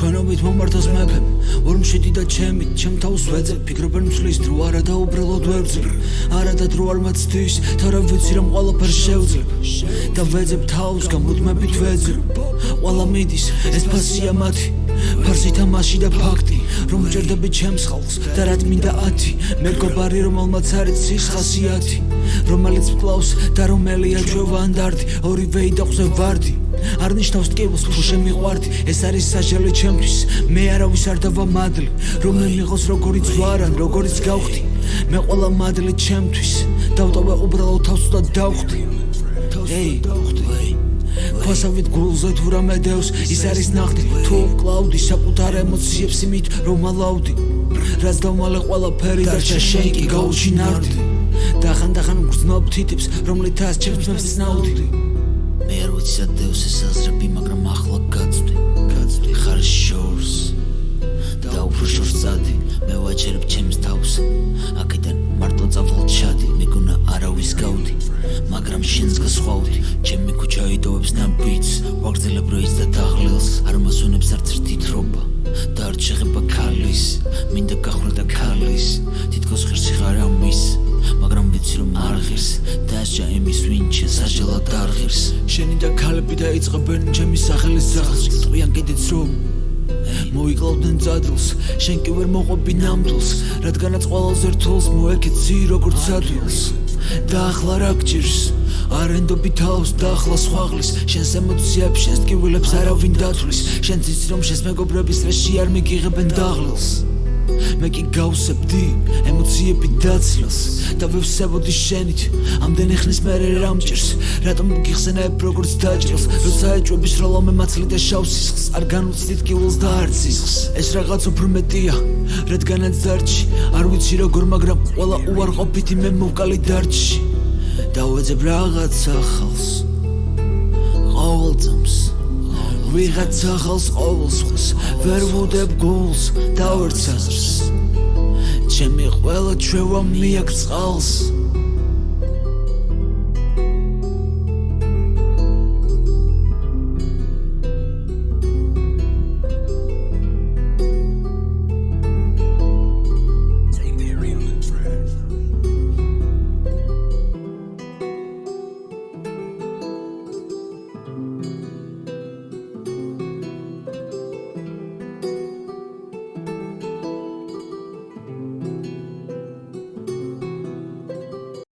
თქვენობით მომართოს მეფემ ორმშიდი და ჩემი ჩემ თავს ვეძებ ფიქრობენ მსლის დრო არა და უბრალოდ ვერძებ არა და დრო არ მაცდის თორემ ვიცი რომ ყველაფერს შევძლებ და ვეძებ თავს გამუდმებით ვეძებ ყველა მიდის ეს ფასია მათი. ფარსი თამაში და ფაქტი რომ ჭერდები ჩემს ხალხს და რა მინდა 10 მე გობარი რომელმაც არის ცის ხასიათი რომელიც კლავს და რომელია ჯოვანდარტი ორივე იდახზე ვარდი. არ ნიშნავს ტკივილს თუ შემიყვარდი ეს არის საჟელე ჩემთვის. მე არავის არ დავა მადლი რომ მე მიღოს როგორიც ვარან როგორიც გავხდი. მე ყველა მადლი ჩემთვის. დავტოვე უბრალოდ თავს და დავხდი. ეი დავხდი ფასავით გულზე თუ რამე დევს ის არის ნახტი. თუ კლაუდი საკუთარ ემოციებს იმით რომ ალავდი რაც დავმალე ყველაფერი და შენ კი გაუჩინარდი და ხან და ხან გრძნობ თითებს რომლითაც ჩემს მეფს ნაუდი. მე არ ვიცი სადევს ეს აზრები მაგრამ ახლა გაწვდი გაწვდი ხარ შორს და უფრო შორს წადი. მე ვაჩერებ ჩემს თავს. აქედან მარტო წავალ ჩადი. მეგონა არავის გავდი მაგრამ შენს გასხვავდი ქუჩა იდოვებს ნაბიც ვაგრძელებ როის და დაღლილს არ მასუნებს არც ერთი თრობა და არ შეხება ქალის მინდა გახრა და ქალის. თითქოს ხერსი ხარ ამის მაგრამ ვიცი რომ არ ღირს. დასჯა იმის ვინჩე საჟელად არ ღირს. შენი და ქალები დაიწყებენ ჩემი სახელის ზახს ტყვიან კიდეც რომ მოიკლავდნენ ძადულს შენ კი ვერ მოყვები ნამდვილს რადგანაც ყველაზე რთულს მოეკეცი როგორც ადვილს და ახლა რა გჭირს? არენდობი თავს და ახლა სხვაღლის შენს ემოციებს შენს ტკივილებს არავინ დათვლის. შენ ციცი რომ შენს მეგობრების რეში არ მიგიღებენ დაღლილს მე კი გავსებდი ემოციები დაცლას და ვევსებოდი შენით. ამდენი ხნის მერე რამჭირს რატომ გიხსენებ როგორც დაჭრილს როცა ეჭვების როლომე მაცლი და შავსისხს არ განუცდით კიულს და არცისხს. ეს რაღაც უფრო მეტია რადგანაც დარჩი არ ვიცი როგორ მაგრამ ყველა უარყოფითი მე მოვკალი დარჩი. და ვეძებ რაღაც ახალს ვიღაც ახალს ყოველს ხს ვერ ვუდებ გულს და ვერცაზრს ჩემი ყველა ჩვევა მიაქ წყალს